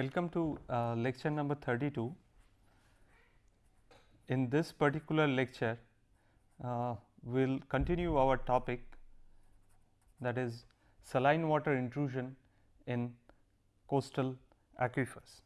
Welcome to uh, lecture number 32. In this particular lecture, uh, we will continue our topic that is saline water intrusion in coastal aquifers.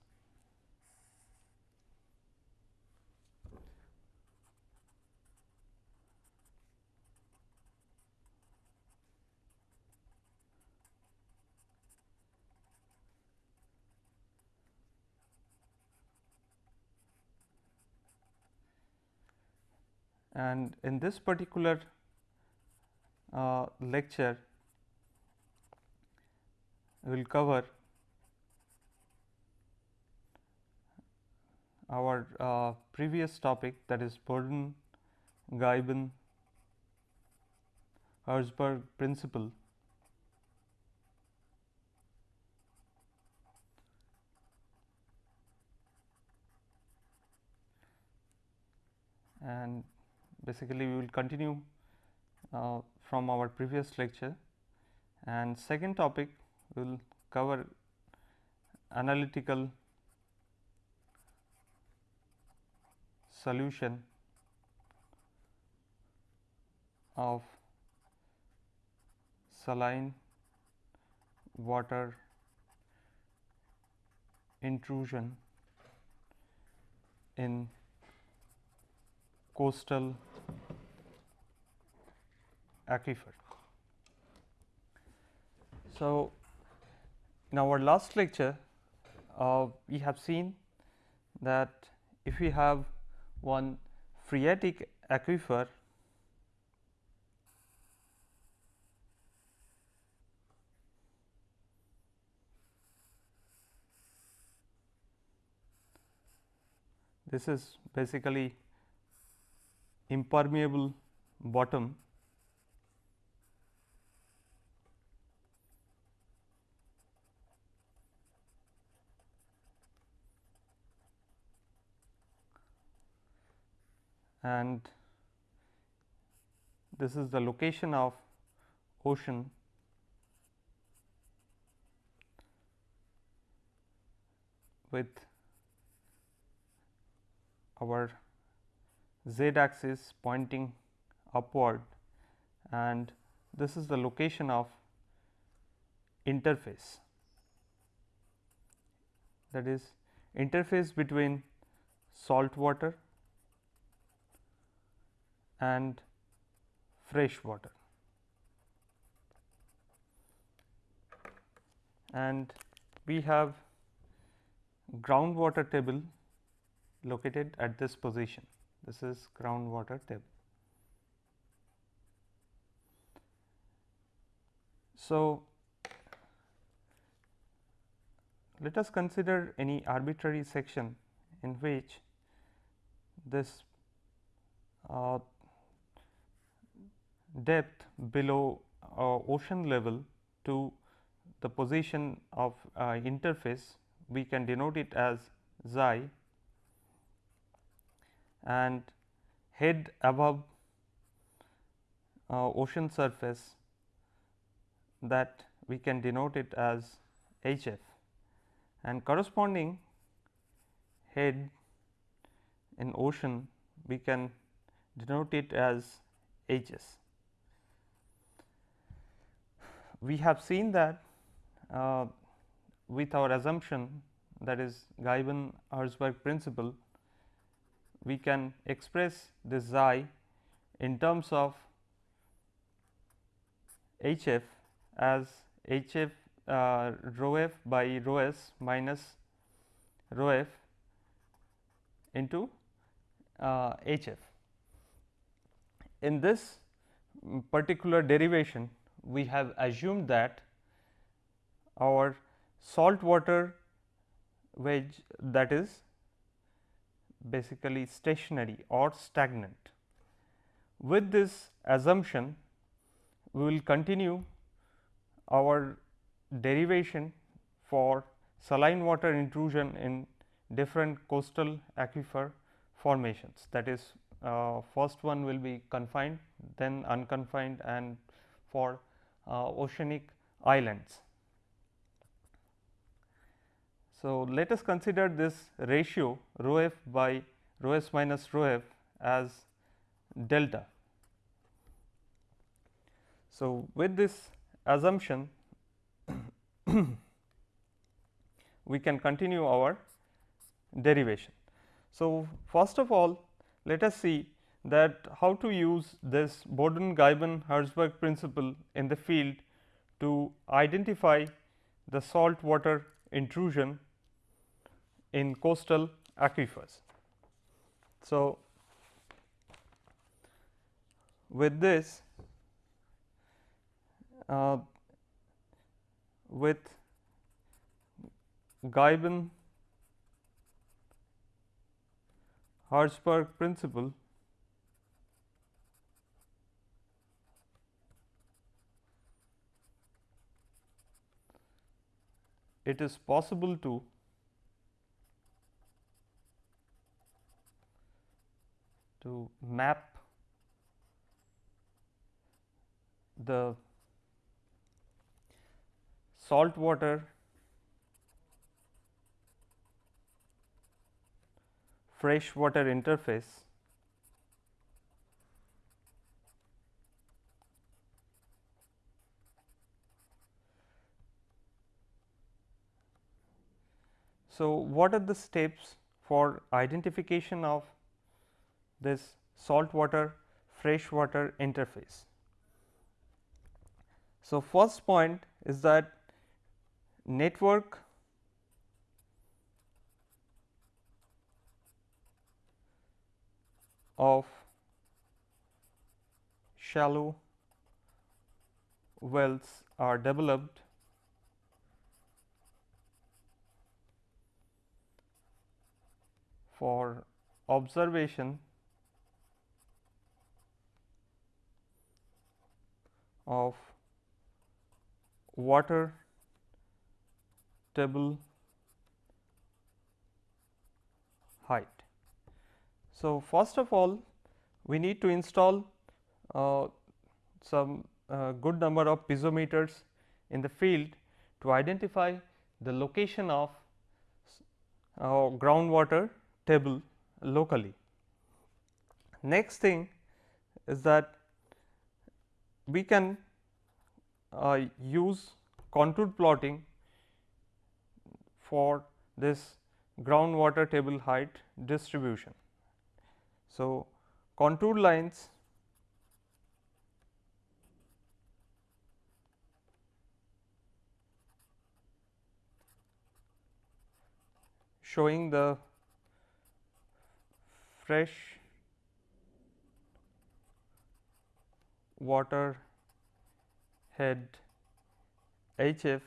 And in this particular uh, lecture we will cover our uh, previous topic that is Badon Ghyben Herzberg principle. And basically we will continue uh, from our previous lecture. And second topic we will cover analytical solution of saline water intrusion in coastal aquifer. So, in our last lecture uh, we have seen that if we have one phreatic aquifer this is basically impermeable bottom and this is the location of ocean. With our z axis pointing upward and this is the location of interface. That is interface between salt water and fresh water. And we have groundwater table located at this position. This is groundwater table. So, let us consider any arbitrary section in which this uh, depth below uh, ocean level to the position of uh, interface we can denote it as xi. And head above uh, ocean surface that we can denote it as HF and corresponding head in ocean we can denote it as HS we have seen that uh, with our assumption that is Ghyben Herzberg principle, we can express this xi in terms of h f as h f uh, rho f by rho s minus rho f into uh, h f. In this particular derivation we have assumed that our salt water wedge that is basically stationary or stagnant. With this assumption, we will continue our derivation for saline water intrusion in different coastal aquifer formations that is uh, first one will be confined then unconfined and for Uh, oceanic islands. So, let us consider this ratio rho f by rho s minus rho f as delta. So, with this assumption we can continue our derivation. So, first of all let us see that how to use this Badon-Ghyben-Herzberg principle in the field to identify the salt water intrusion in coastal aquifers. So, with this uh, with Ghyben Herzberg principle it is possible to to map the salt water freshwater interface So, what are the steps for identification of this saltwater freshwater interface? So, first point is that network of shallow wells are developed for observation of water table height. So, first of all we need to install uh, some uh, good number of piezometers in the field to identify the location of uh, groundwater table locally. Next thing is that we can uh, use contour plotting for this groundwater table height distribution. So, contour lines showing the fresh water head HF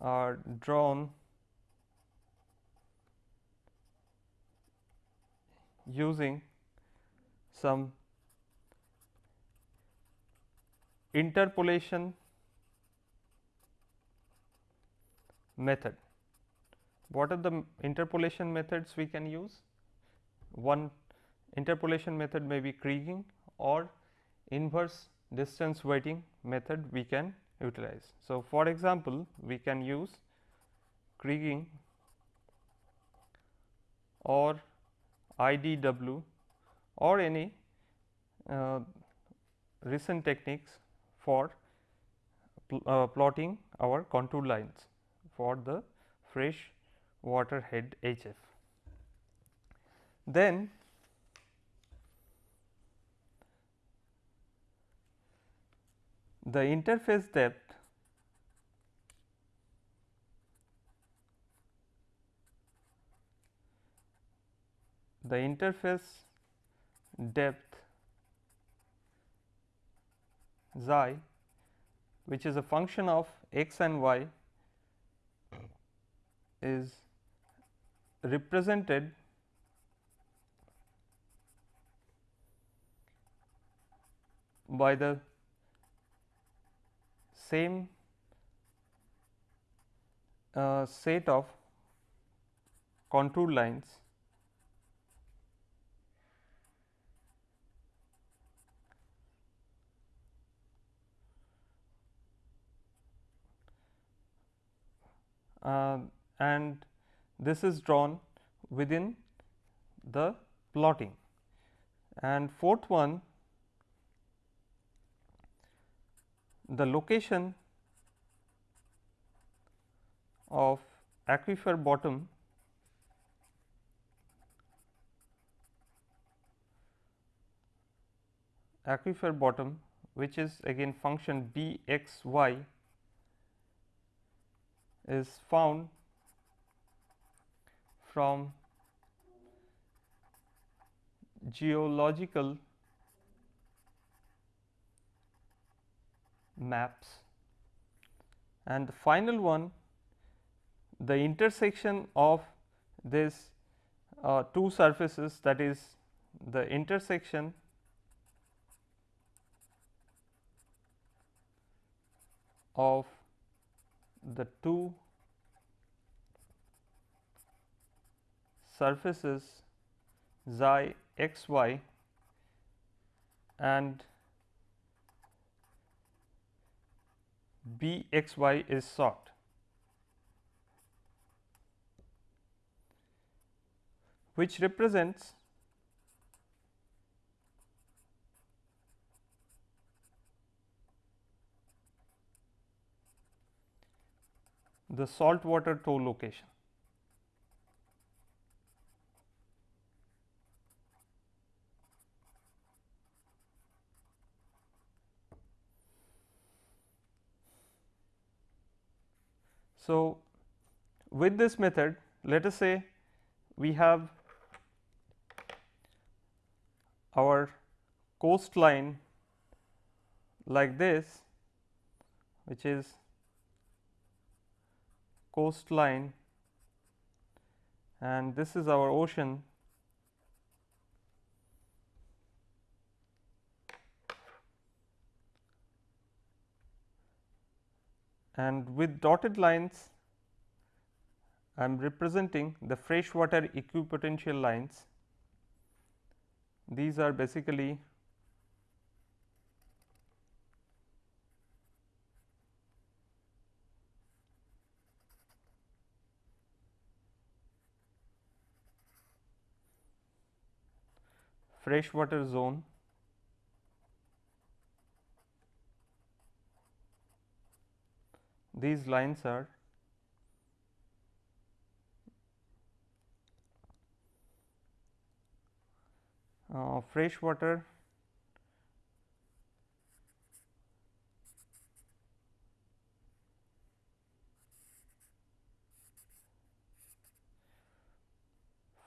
are drawn using some interpolation method. What are the interpolation methods we can use? One interpolation method may be Kriging or inverse distance weighting method we can utilize. So, for example, we can use Kriging or IDW or any uh, recent techniques for pl uh, plotting our contour lines for the fresh water head HF. Then the interface depth the interface depth xi which is a function of x and y is represented by the same uh, set of contour lines uh, and this is drawn within the plotting. And fourth one the location of aquifer bottom aquifer bottom which is again function b x y is found from geological maps. And the final one the intersection of this uh, two surfaces that is the intersection of the two surfaces xi x y and b x y is sought. which represents the saltwater toe location. So, with this method let us say we have our coastline like this which is coastline and this is our ocean and with dotted lines I am representing the freshwater equipotential lines. These are basically freshwater zone these lines are uh, freshwater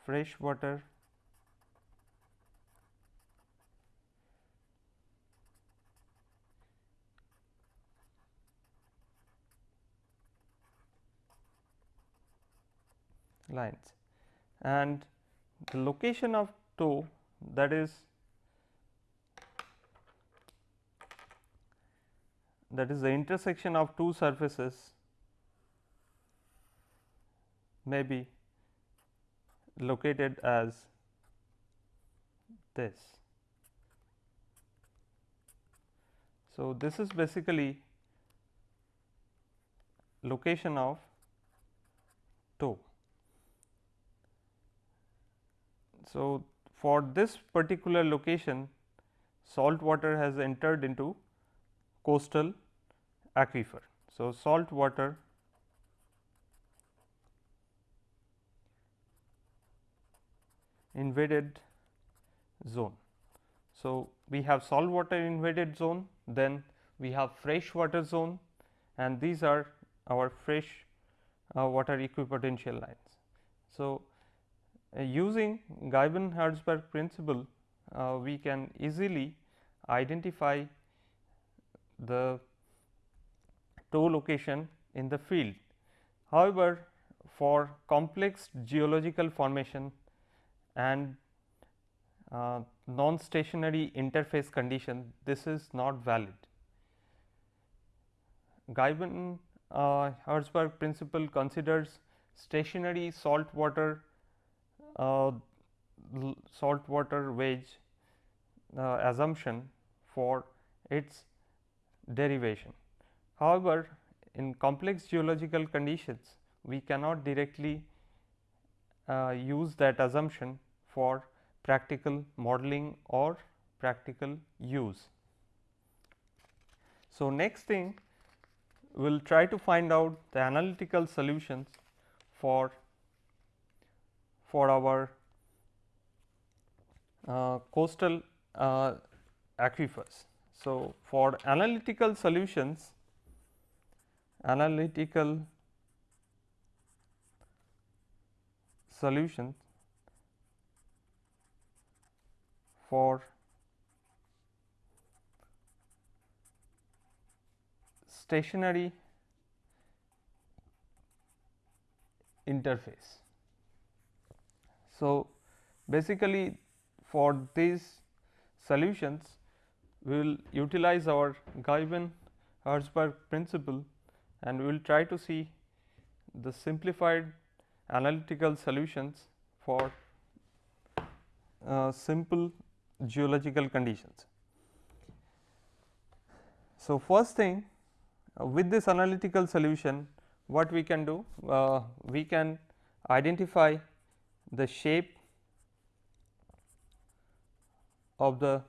freshwater lines and the location of toe that is that is the intersection of two surfaces may be located as this. So, this is basically location of toe. So, for this particular location salt water has entered into coastal aquifer. So, salt water invaded zone. So, we have salt water invaded zone, then we have fresh water zone and these are our fresh uh, water equipotential lines. So, using Ghyben-Herzberg principle, uh, we can easily identify the toe location in the field. However, for complex geological formation and uh, non-stationary interface condition, this is not valid. Ghyben uh, Herzberg principle considers stationary salt water uh, saltwater wedge uh, assumption for its derivation. However, in complex geological conditions we cannot directly uh, use that assumption for practical modeling or practical use. So, next thing we will try to find out the analytical solutions for for our uh, coastal uh, aquifers. So, for analytical solutions analytical solutions for stationary interface. So, basically for these solutions we will utilize our Ghyben Herzberg principle and we will try to see the simplified analytical solutions for uh, simple geological conditions. So, first thing uh, with this analytical solution what we can do uh, we can identify the shape of the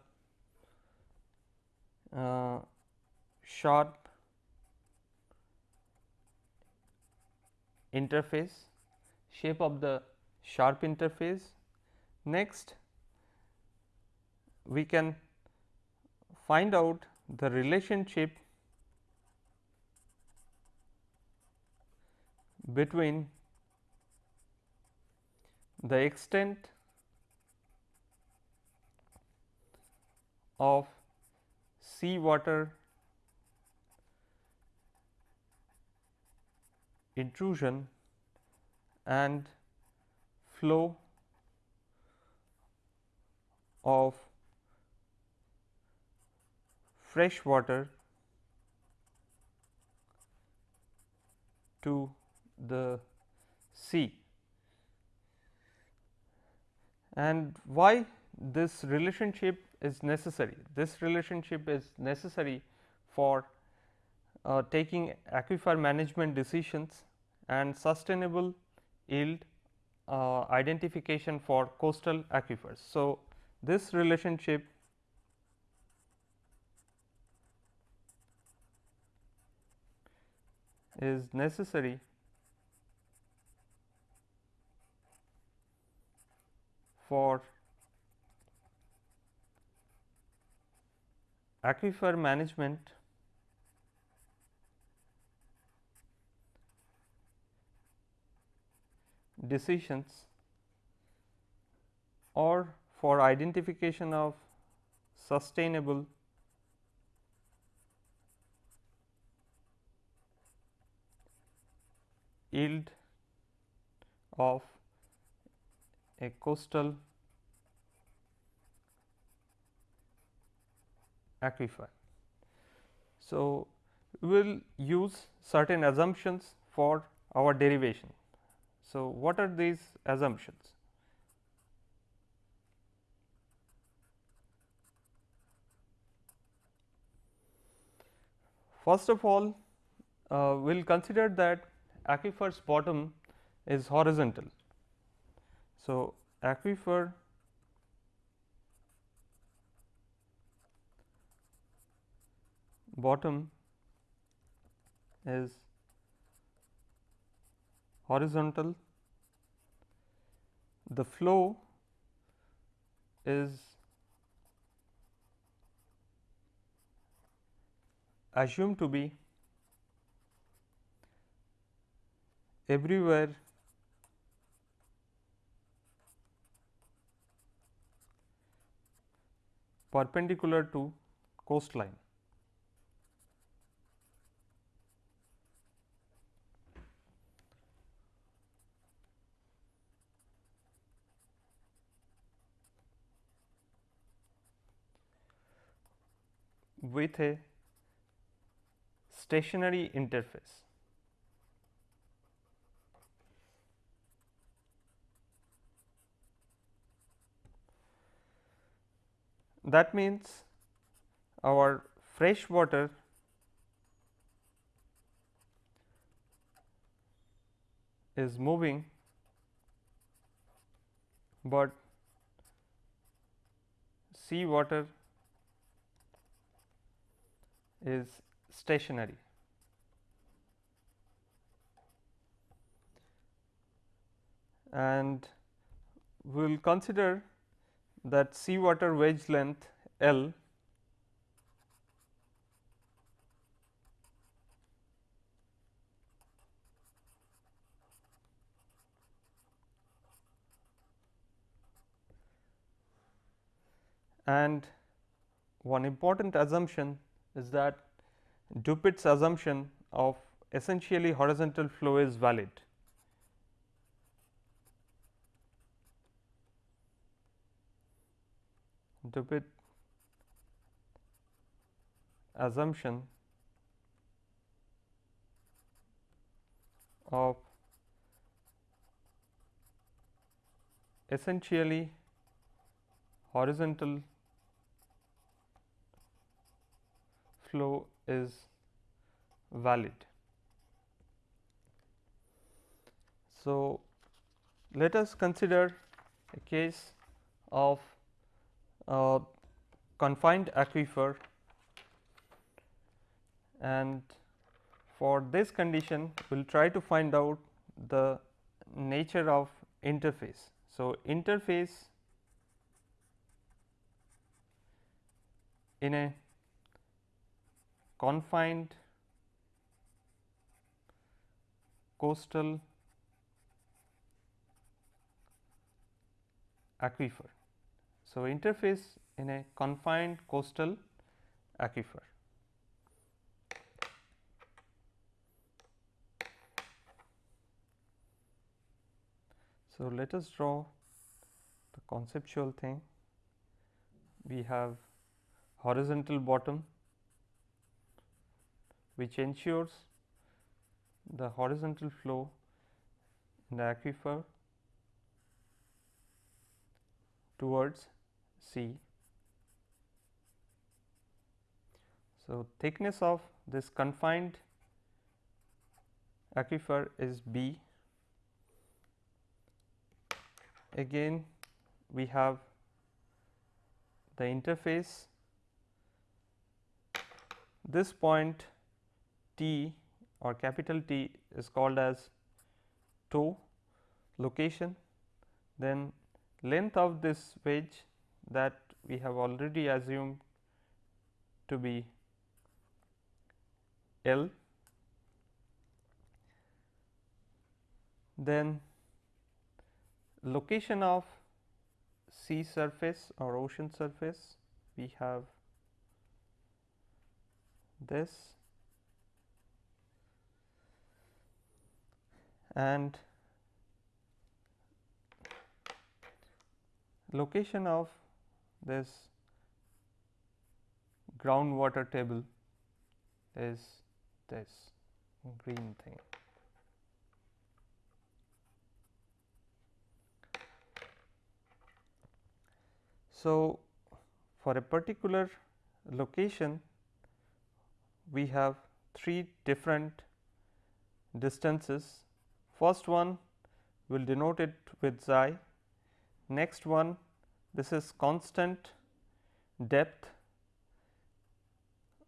uh, sharp interface, shape of the sharp interface. Next, we can find out the relationship between the extent of sea water intrusion and flow of fresh water to the sea. And why this relationship is necessary? This relationship is necessary for uh, taking aquifer management decisions and sustainable yield uh, identification for coastal aquifers. So, this relationship is necessary for aquifer management decisions or for identification of sustainable yield of a coastal aquifer. So, we will use certain assumptions for our derivation. So, what are these assumptions? First of all, uh, we will consider that aquifer's bottom is horizontal. So, aquifer bottom is horizontal, the flow is assumed to be everywhere perpendicular to coastline. with a stationary interface. That means our fresh water is moving, but sea water is stationary. And we will consider that sea water wedge length L and one important assumption is that Dupuit's assumption of essentially horizontal flow is valid. Dupuit assumption of essentially horizontal flow is valid. So, let us consider a case of a confined aquifer and for this condition we will try to find out the nature of interface. So, interface in a confined coastal aquifer. So, interface in a confined coastal aquifer. So, let us draw the conceptual thing. We have horizontal bottom which ensures the horizontal flow in the aquifer towards sea. So, thickness of this confined aquifer is B. Again we have the interface. This point T or capital T is called as toe location, then length of this wedge that we have already assumed to be L. Then location of sea surface or ocean surface we have this and location of this groundwater table is this green thing. So, for a particular location we have three different distances First one will denote it with xi, next one this is constant depth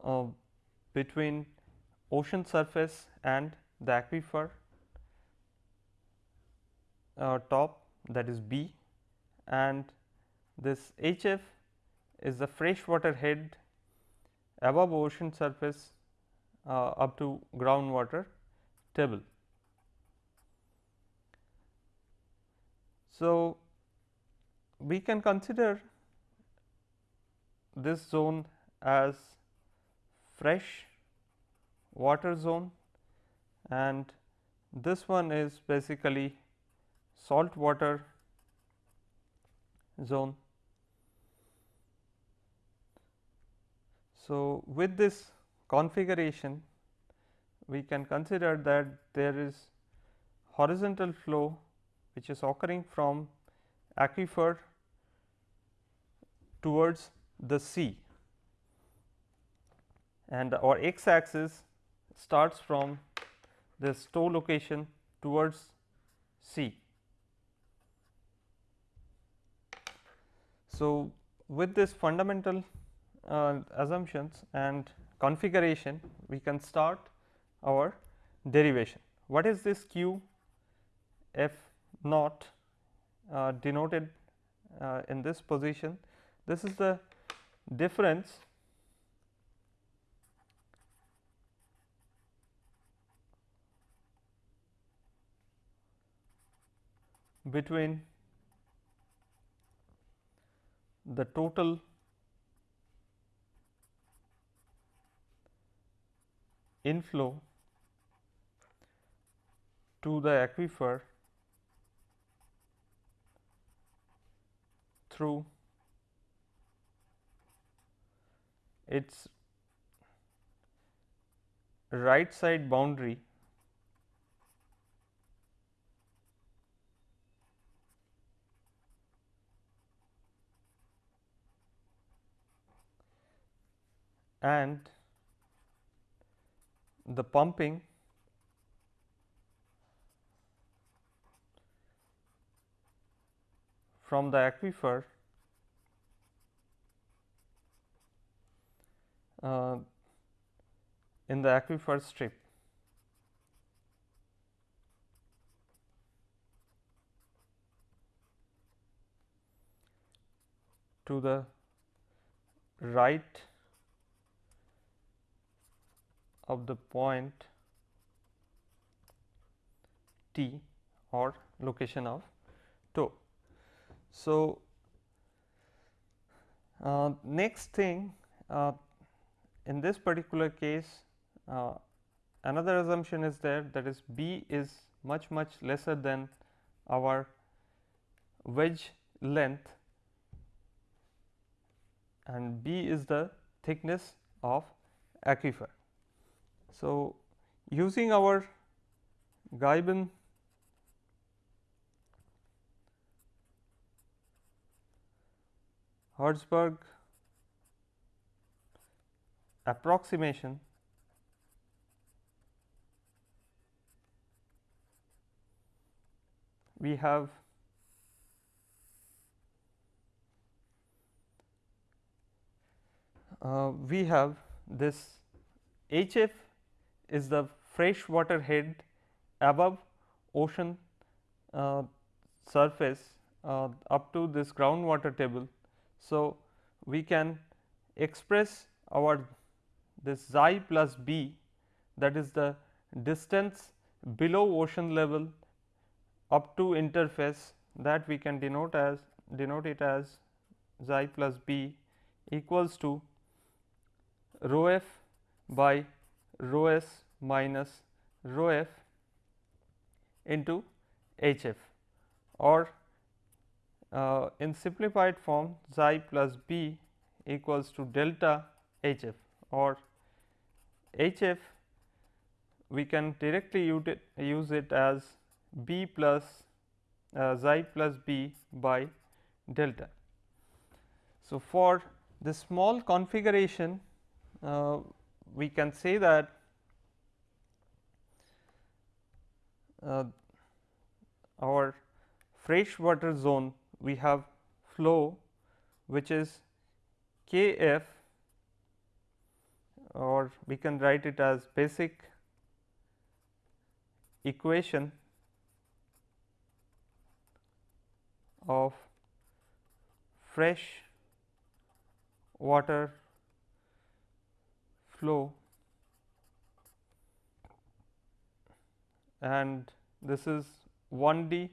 uh, between ocean surface and the aquifer uh, top that is B and this HF is the freshwater head above ocean surface uh, up to groundwater table. So, we can consider this zone as fresh water zone and this one is basically salt water zone. So, with this configuration we can consider that there is horizontal flow which is occurring from aquifer towards the sea and our x axis starts from this toe location towards sea. So, with this fundamental uh, assumptions and configuration we can start our derivation. What is this q f naught uh, denoted uh, in this position? This is the difference between the total inflow to the aquifer through its right side boundary and the pumping from the aquifer uh, in the aquifer strip. to the right of the point T or location of toe. So, uh, next thing uh, in this particular case uh, another assumption is there that is B is much much lesser than our wedge length and B is the thickness of aquifer. So, using our Ghyben Herzberg approximation we have uh, we have this HF is the freshwater head above ocean uh, surface uh, up to this groundwater table. So, we can express our this xi plus b that is the distance below ocean level up to interface that we can denote as denote it as xi plus b equals to rho f by rho s minus rho f into H f. Or uh, in simplified form xi plus b equals to delta H f or H f we can directly use it as b plus uh, xi plus b by delta. So, for this small configuration uh, we can say that uh, our freshwater zone we have flow which is K f or we can write it as basic equation of fresh water flow and this is 1 D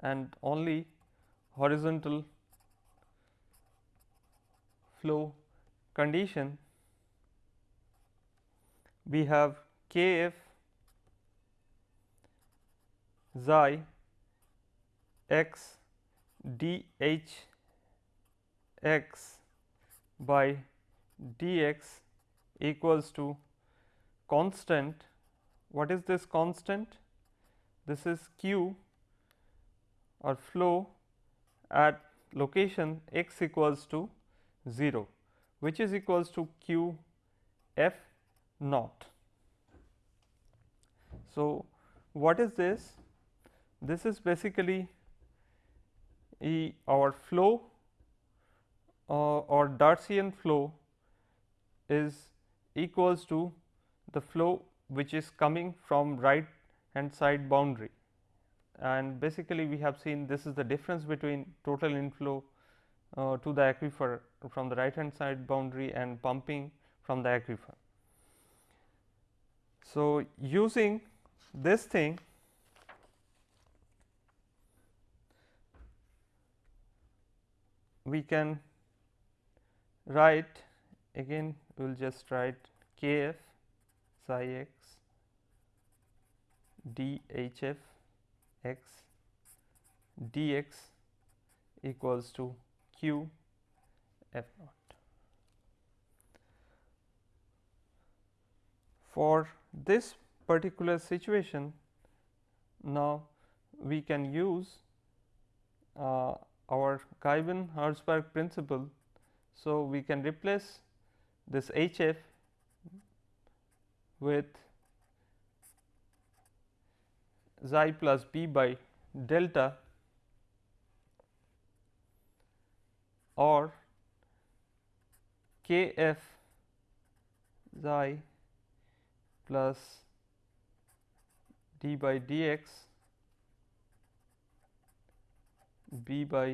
and only horizontal flow condition we have K f xi x d h x by dx equals to constant. What is this constant? This is q or flow at location x equals to 0 which is equals to q f naught. So, what is this? This is basically e our flow uh, or Darcian flow is equals to the flow which is coming from right hand side boundary and basically we have seen this is the difference between total inflow uh, to the aquifer from the right hand side boundary and pumping from the aquifer. So, using this thing we can write again we will just write k f psi x d h f x dx equals to q f naught. For this particular situation now we can use uh, our Ghyben Herzberg principle. So, we can replace this H f with xi plus b by delta or k f xi plus d by dx b by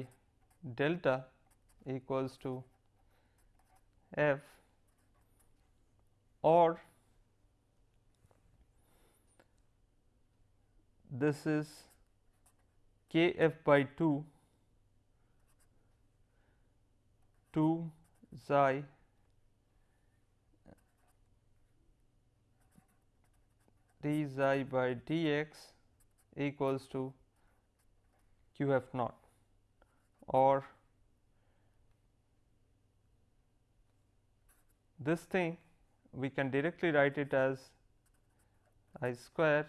delta equals to f or this is k f by 2 2 xi d xi by dx equals to q f naught. Or this thing we can directly write it as i square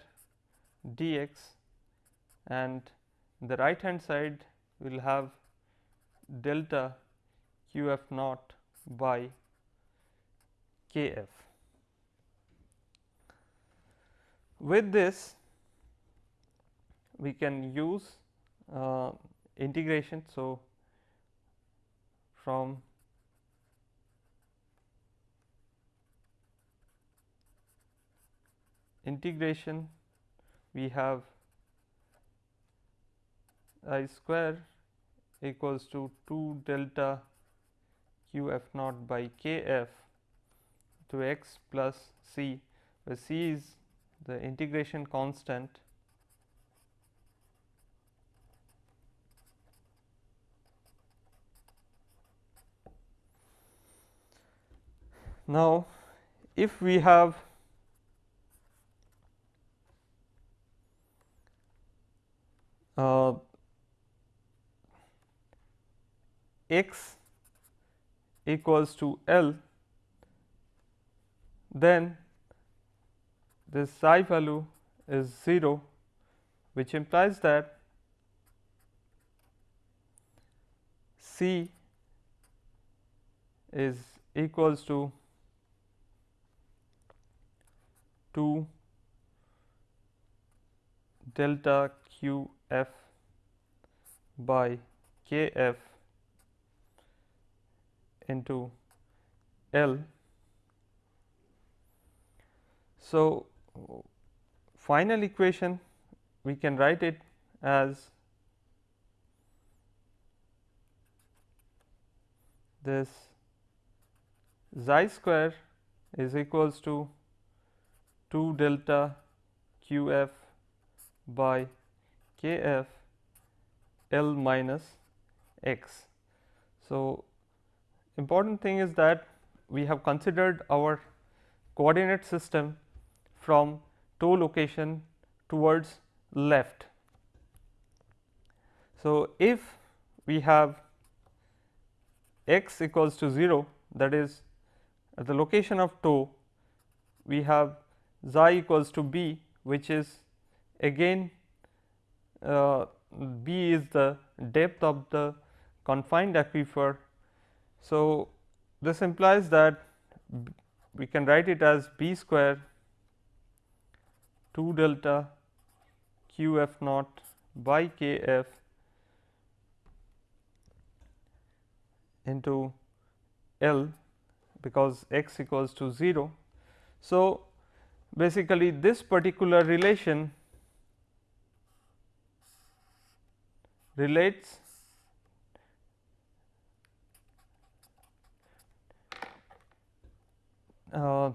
dx and the right hand side will have delta q f naught by k f. With this we can use uh, integration. So, from integration we have i square equals to 2 delta q f naught by k f to x plus c where c is the integration constant Now, if we have uh, x equals to L, then this psi value is 0 which implies that C is equals to 2 delta q f by k f into L. So, final equation we can write it as this xi square is equals to 2 delta q f by k f L minus x. So, important thing is that we have considered our coordinate system from toe location towards left. So, if we have x equals to 0 that is at the location of toe we have xi equals to b which is again uh, b is the depth of the confined aquifer. So, this implies that we can write it as b square 2 delta q f naught by k f into L because x equals to 0. So, basically this particular relation relates uh,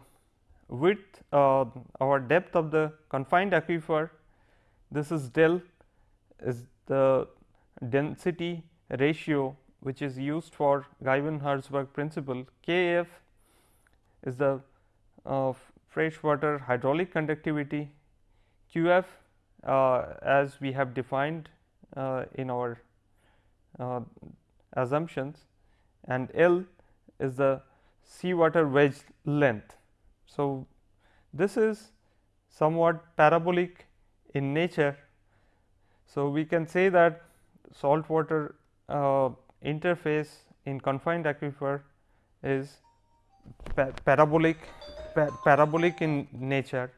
with uh, our depth of the confined aquifer. This is del is the density ratio which is used for Ghyben-Herzberg principle. K f is the uh, freshwater hydraulic conductivity. Q f uh, as we have defined uh, in our uh, assumptions. And L is the seawater wedge length. So, this is somewhat parabolic in nature. So, we can say that saltwater uh, interface in confined aquifer is pa parabolic pa parabolic in nature.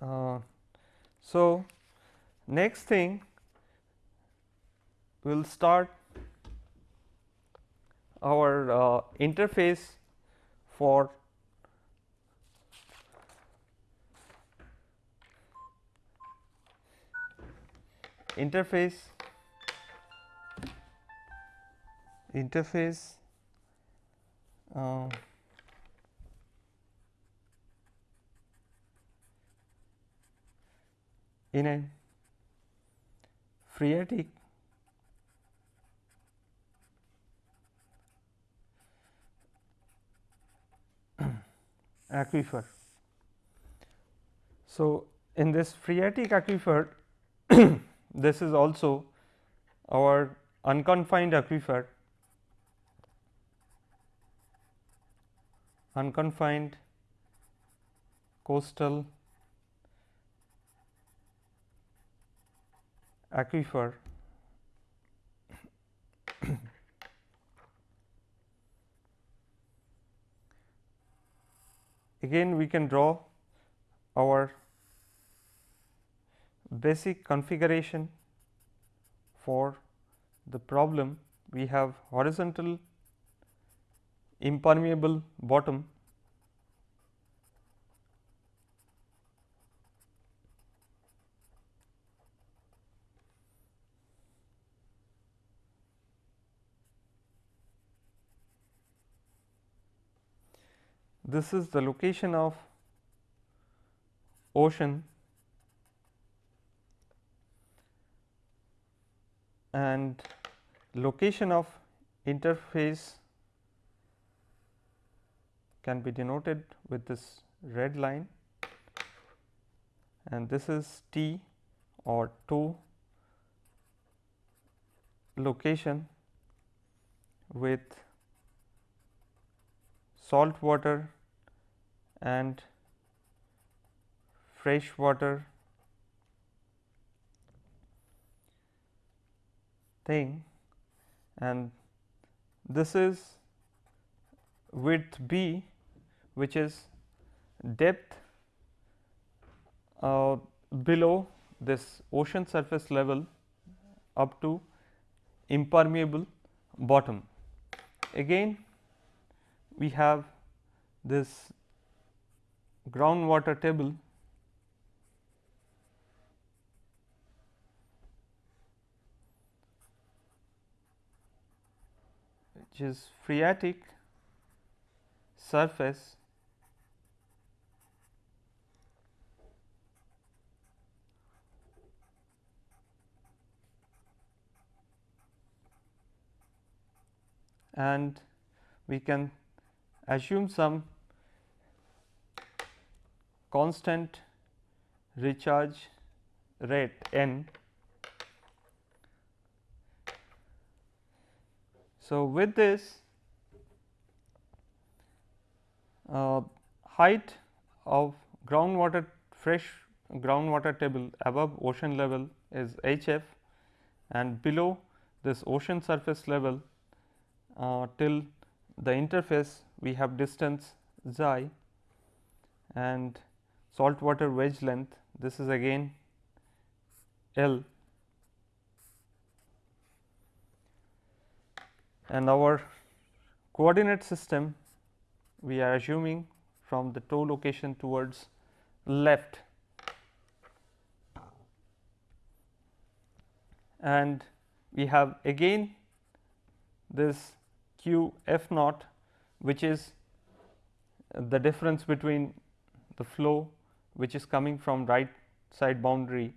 Uh, so, next thing we will start our uh, interface for interface interface uh, in a phreatic aquifer. So, in this phreatic aquifer this is also our unconfined aquifer unconfined coastal aquifer again we can draw our basic configuration for the problem. We have horizontal impermeable bottom this is the location of ocean and location of interface can be denoted with this red line. And this is T or toe location with salt water and fresh water thing and this is width b which is depth uh, below this ocean surface level up to impermeable bottom. Again we have this groundwater table which is phreatic surface and we can assume some constant recharge rate n. So, with this uh, height of groundwater fresh groundwater table above ocean level is H f and below this ocean surface level uh, till the interface we have distance xi and saltwater wedge length this is again L. And our coordinate system we are assuming from the toe location towards left. And we have again this q f naught which is the difference between the flow which is coming from right side boundary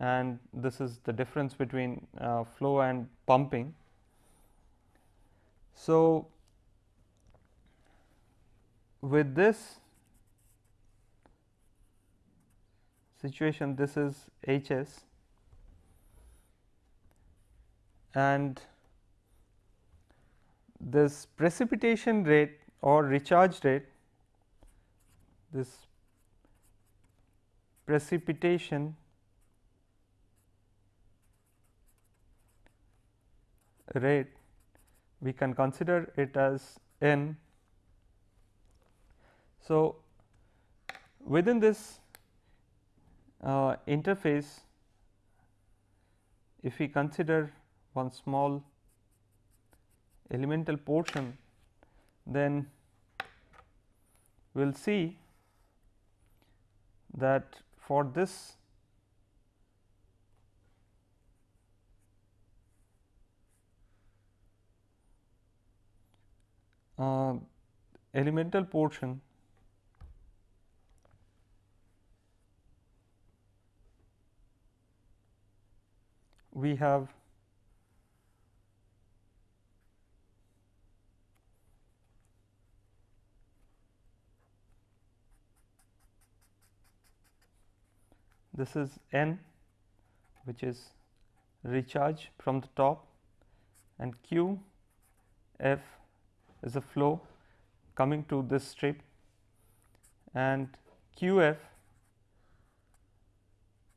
and this is the difference between uh, flow and pumping. So, with this situation this is H s and this precipitation rate or recharge rate this precipitation rate we can consider it as n. So, within this uh, interface if we consider one small elemental portion then we will see that for this uh, elemental portion we have this is n which is recharge from the top and q f is a flow coming to this strip and q f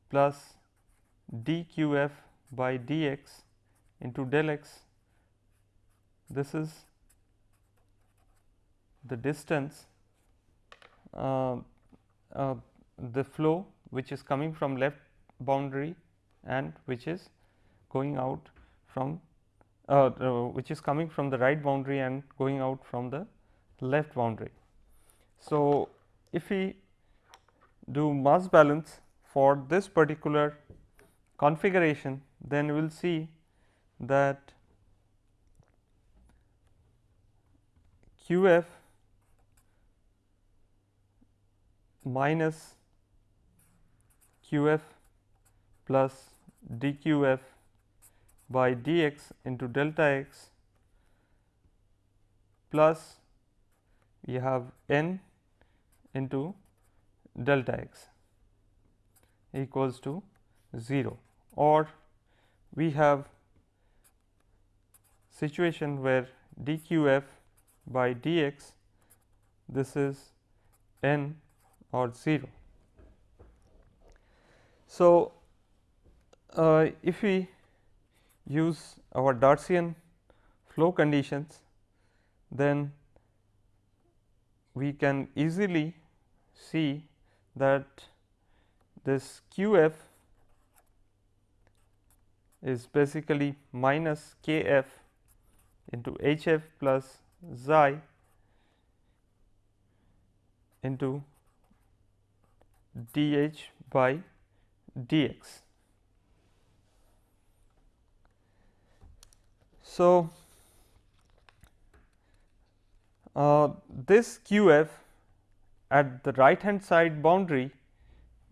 plus d q f by d x into del x. This is the distance uh, uh, the flow which is coming from left boundary and which is going out from uh, uh, which is coming from the right boundary and going out from the left boundary. So, if we do mass balance for this particular configuration then we will see that q f minus q f plus d q f by d x into delta x plus we have n into delta x equals to 0 or we have situation where dqf by dx this is n or 0. So, uh, if we use our Darcian flow conditions, then we can easily see that this q f is basically minus k f into h f plus xi into d h by dx. So, uh, this q f at the right hand side boundary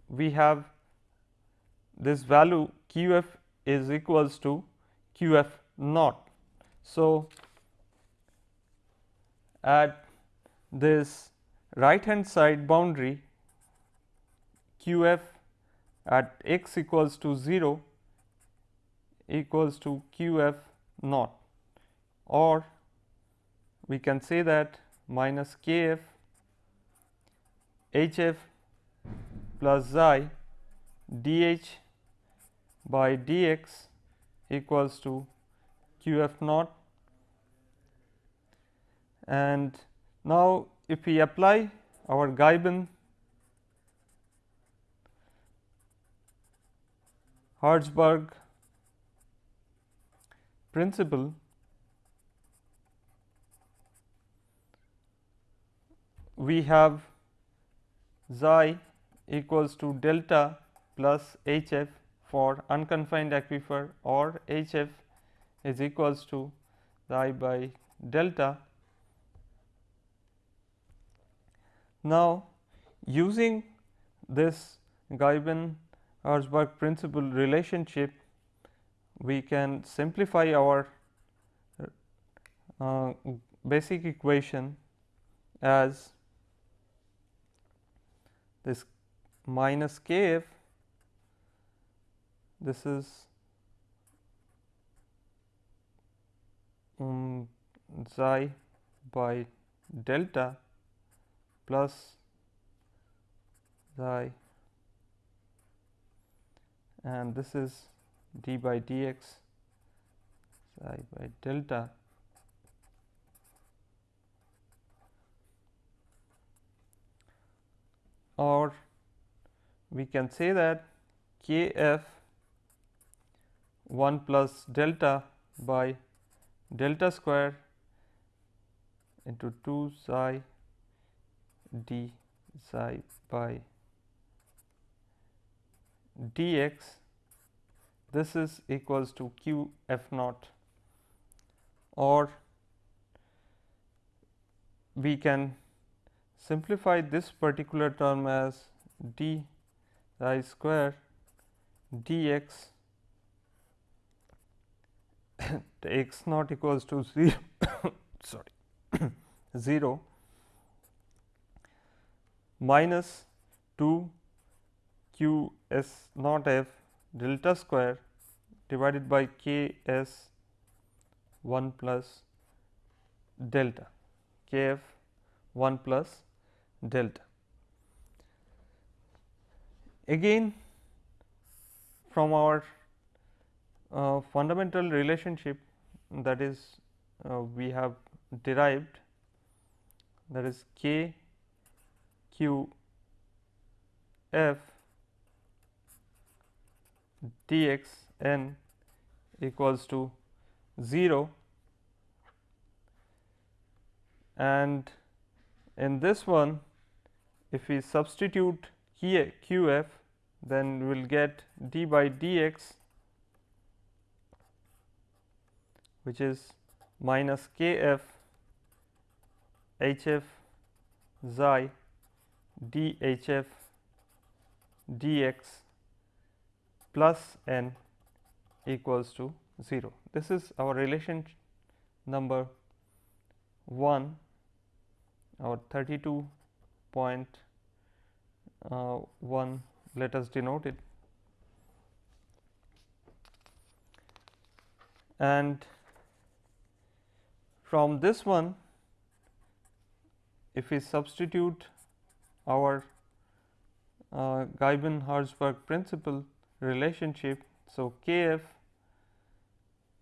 we have this value q f is equals to q f naught. So, at this right hand side boundary q f at x equals to 0 equals to q f naught. Or we can say that minus k f h f plus xi d h by d x equals to q f naught. And now if we apply our Ghyben Herzberg principle we have xi equals to delta plus H f for unconfined aquifer or H f is equals to xi by delta. Now, using this Ghyben Herzberg principle relationship, we can simplify our uh, basic equation as this minus kf this is um, xi by delta plus xi and this is d by dx xi by delta. Or we can say that k f 1 plus delta by delta square into 2 psi d psi by dx this is equals to q f naught or we can simplify this particular term as d i square dx x naught equals to 0 sorry 0 minus 2 q s naught f delta square divided by k s 1 plus delta k f 1 plus delta. Again from our uh, fundamental relationship that is uh, we have derived that is k q f dx n equals to 0 and in this one if we substitute q f then we will get d by dx which is minus k f h f xi d h f d x plus n equals to 0. This is our relation number 1 our 32.1 uh, let us denote it and from this one, if we substitute our uh, Ghyben-Herzberg principle relationship, so K f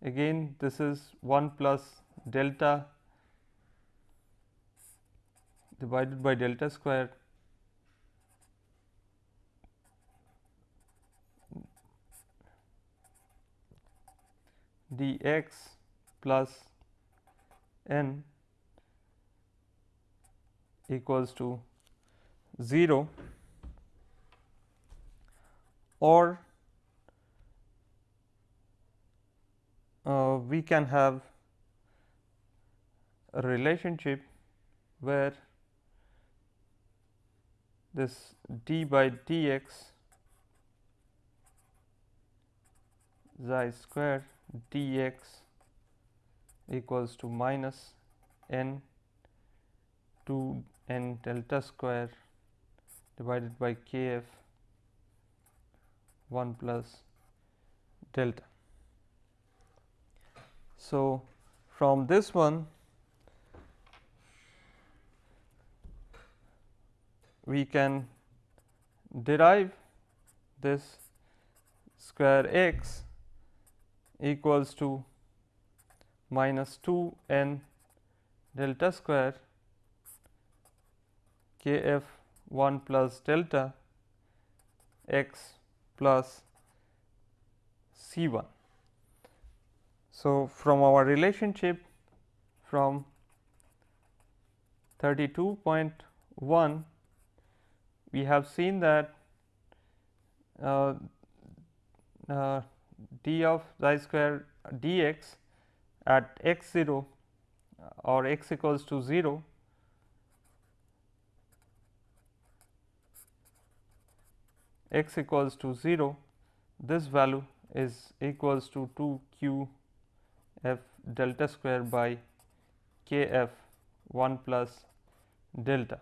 again this is 1 plus delta divided by delta square. dx plus n equals to 0 or Uh, we can have a relationship where this d by dx xi square dx equals to minus n 2 n delta square divided by k f 1 plus delta. So, from this one we can derive this square x equals to minus 2 n delta square k f 1 plus delta x plus C 1. So, from our relationship from 32.1 we have seen that uh, uh, d of xi square dx at x 0 or x equals to 0 x equals to 0 this value is equals to 2 q f delta square by k f 1 plus delta.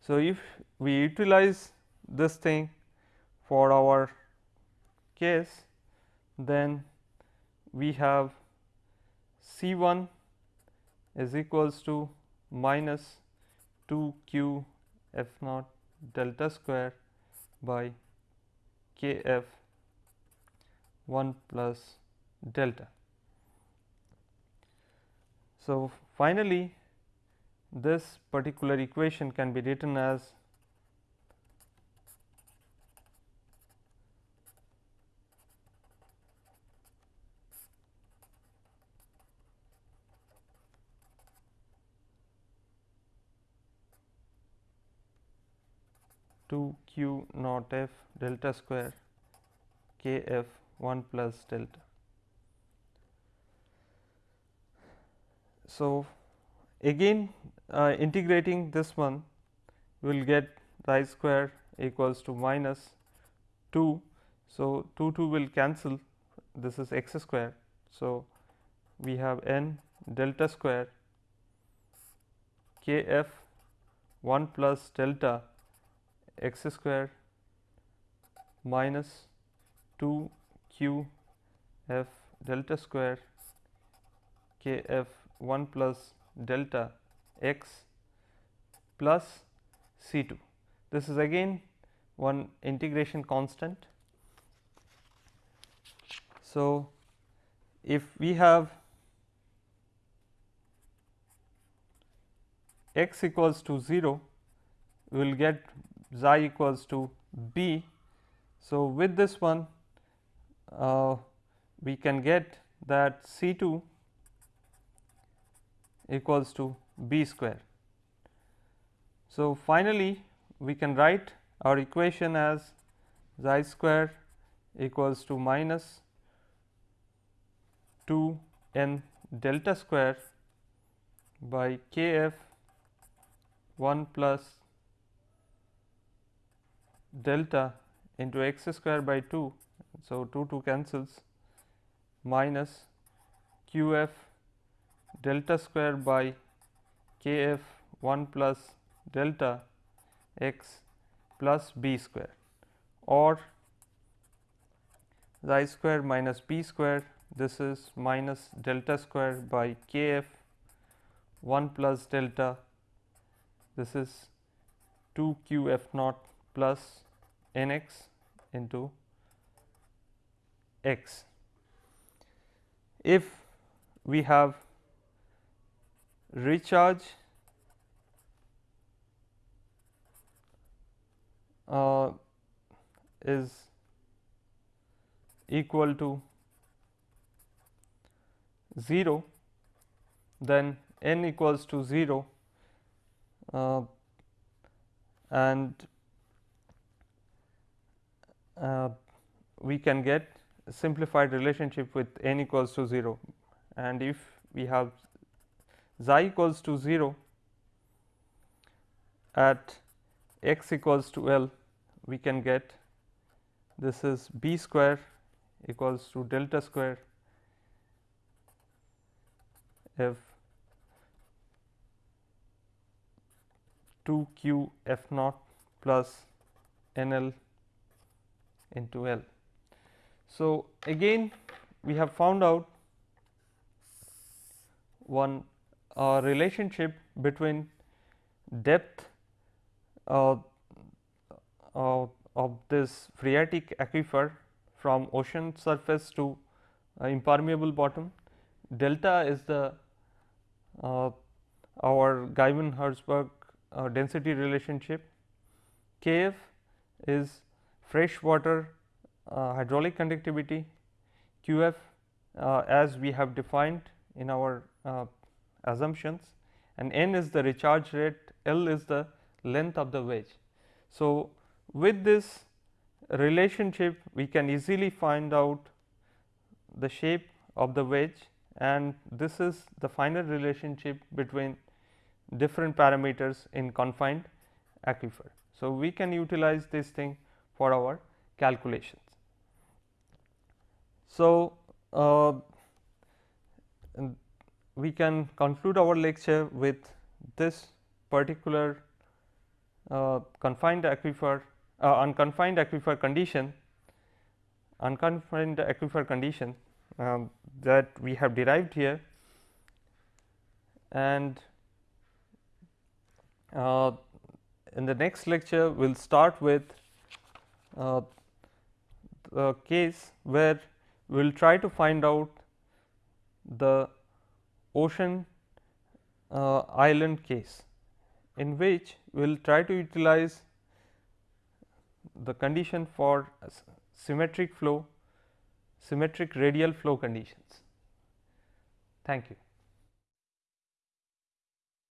So, if we utilize this thing for our case then we have C 1 is equals to minus 2 q f naught delta square by k f 1 plus delta. So, finally, this particular equation can be written as two q naught f delta square k f 1 plus delta. So, again uh, integrating this one we will get xi square equals to minus 2. So, 2 2 will cancel this is x square. So, we have n delta square k f 1 plus delta x square minus 2 q f delta square k f 1 plus delta x plus C 2. This is again one integration constant. So, if we have x equals to 0, we will get xi equals to b. So, with this one uh, we can get that C 2 equals to b square. So, finally, we can write our equation as xi square equals to minus 2 n delta square by k f 1 plus delta into x square by 2. So, 2 2 cancels minus q f delta square by k f 1 plus delta x plus b square or xi square minus b square this is minus delta square by k f 1 plus delta this is 2 q f naught plus n x into x. If we have recharge uh, is equal to 0 then n equals to 0 uh, and uh, we can get simplified relationship with n equals to 0 and if we have xi equals to 0 at x equals to L we can get this is b square equals to delta square f 2 q f naught plus n l into L. So, again we have found out one uh, relationship between depth uh, uh, of this phreatic aquifer from ocean surface to uh, impermeable bottom. Delta is the uh, our Ghyben-Herzberg uh, density relationship. Kf is fresh water uh, hydraulic conductivity, Qf as we have defined in our assumptions and n is the recharge rate, L is the length of the wedge. So, with this relationship we can easily find out the shape of the wedge and this is the final relationship between different parameters in confined aquifer. So, we can utilize this thing for our calculations. So, uh, we can conclude our lecture with this particular uh, confined aquifer uh, unconfined aquifer condition unconfined aquifer condition um, that we have derived here. And uh, in the next lecture we will start with uh, the case where we will try to find out the ocean uh, island case in which we will try to utilize the condition for symmetric flow, symmetric radial flow conditions. Thank you.